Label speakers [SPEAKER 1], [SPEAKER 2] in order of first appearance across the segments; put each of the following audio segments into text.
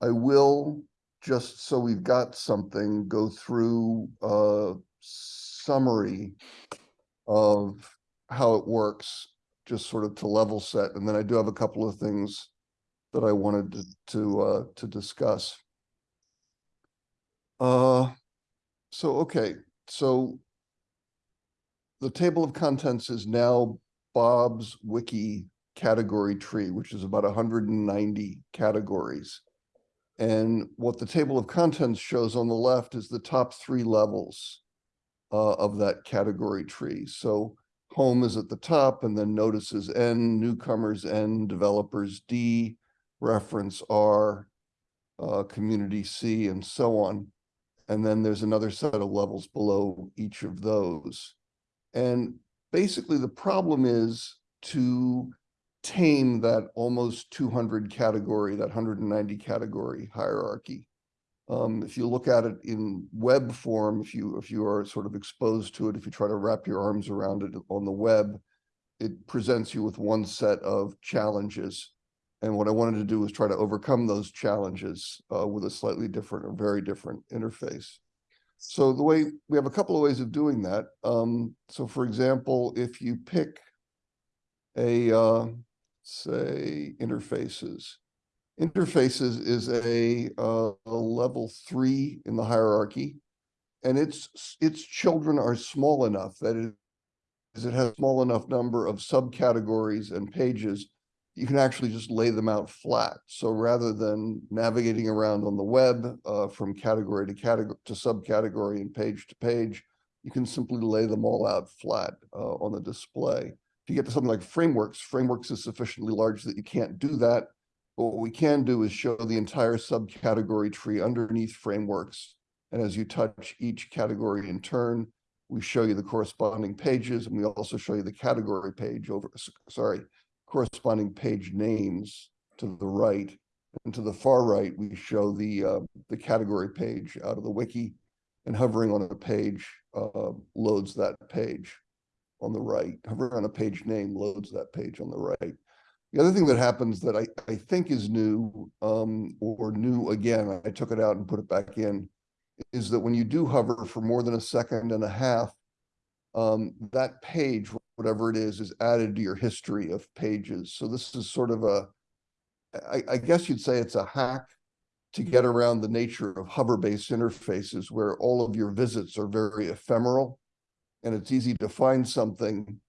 [SPEAKER 1] I will, just so we've got something, go through a summary of how it works, just sort of to level set, and then I do have a couple of things that I wanted to to, uh, to discuss. Uh, so okay, so the table of contents is now Bob's Wiki category tree, which is about 190 categories. And what the table of contents shows on the left is the top three levels uh, of that category tree. So home is at the top and then notices N, newcomers N, developers D, reference R, uh, community C, and so on. And then there's another set of levels below each of those. And basically the problem is to tame that almost 200 category, that 190 category hierarchy. Um, if you look at it in web form, if you if you are sort of exposed to it, if you try to wrap your arms around it on the web, it presents you with one set of challenges. And what I wanted to do was try to overcome those challenges uh, with a slightly different or very different interface. So the way we have a couple of ways of doing that. Um, so for example, if you pick a uh, say interfaces. Interfaces is a, uh, a level three in the hierarchy, and its its children are small enough that it, it has a small enough number of subcategories and pages, you can actually just lay them out flat. So rather than navigating around on the web uh, from category to category to subcategory and page to page, you can simply lay them all out flat uh, on the display. You get to something like frameworks, frameworks is sufficiently large that you can't do that. But what we can do is show the entire subcategory tree underneath frameworks. And as you touch each category in turn, we show you the corresponding pages and we also show you the category page over, sorry, corresponding page names to the right. And to the far right, we show the uh, the category page out of the wiki and hovering on a page uh, loads that page on the right. Hover on a page name loads that page on the right. The other thing that happens that I, I think is new um, or new again, I took it out and put it back in, is that when you do hover for more than a second and a half, um, that page, whatever it is, is added to your history of pages. So this is sort of a, I, I guess you'd say it's a hack to get around the nature of hover-based interfaces where all of your visits are very ephemeral and it's easy to find something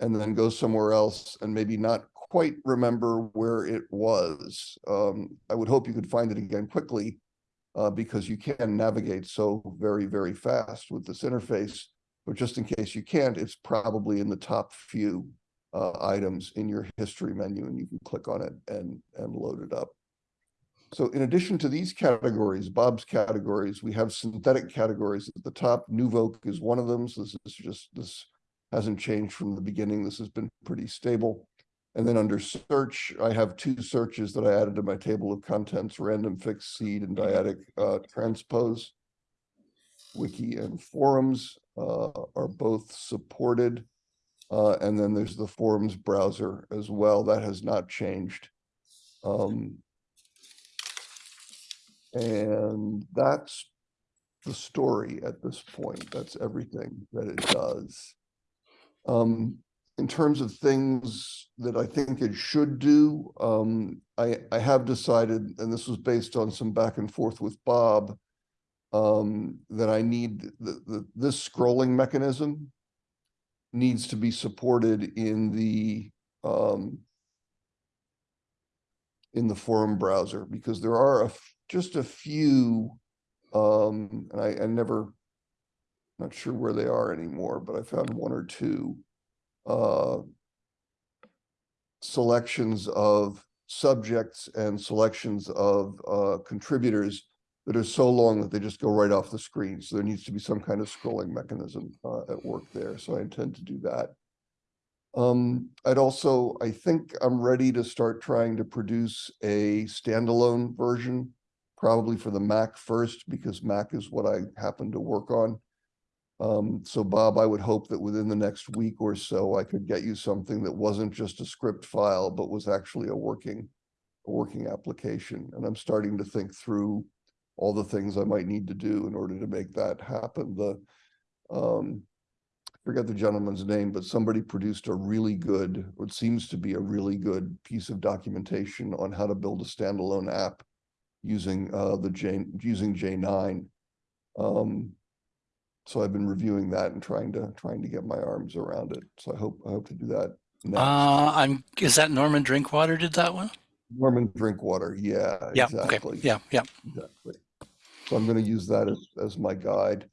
[SPEAKER 1] and then go somewhere else and maybe not quite remember where it was. Um, I would hope you could find it again quickly uh, because you can navigate so very, very fast with this interface. But just in case you can't, it's probably in the top few uh, items in your history menu and you can click on it and, and load it up. So in addition to these categories, Bob's categories, we have synthetic categories at the top. NuVoc is one of them. So this is just, this hasn't changed from the beginning. This has been pretty stable. And then under search, I have two searches that I added to my table of contents, random fixed seed and dyadic uh, transpose. Wiki and forums uh, are both supported. Uh, and then there's the forums browser as well. That has not changed. Um, and that's the story at this point. That's everything that it does. Um, in terms of things that I think it should do, um, I, I have decided, and this was based on some back and forth with Bob, um, that I need the, the, this scrolling mechanism needs to be supported in the um, in the forum browser because there are a just a few, um, and I, I never, not sure where they are anymore, but I found one or two uh, selections of subjects and selections of uh, contributors that are so long that they just go right off the screen. So there needs to be some kind of scrolling mechanism uh, at work there. So I intend to do that. Um, I'd also, I think I'm ready to start trying to produce a standalone version probably for the Mac first because Mac is what I happen to work on. Um, so Bob, I would hope that within the next week or so, I could get you something that wasn't just a script file, but was actually a working, a working application, and I'm starting to think through all the things I might need to do in order to make that happen. The, um, forget the gentleman's name, but somebody produced a really good, what seems to be a really good piece of documentation on how to build a standalone app using, uh, the J, using J nine. Um, so I've been reviewing that and trying to, trying to get my arms around it. So I hope, I hope to do that next.
[SPEAKER 2] Uh, I'm, is that Norman Drinkwater did that one?
[SPEAKER 1] Norman Drinkwater, yeah,
[SPEAKER 2] Yeah, okay,
[SPEAKER 1] exactly.
[SPEAKER 2] yeah, yeah.
[SPEAKER 1] Exactly. So I'm gonna use that as, as my guide.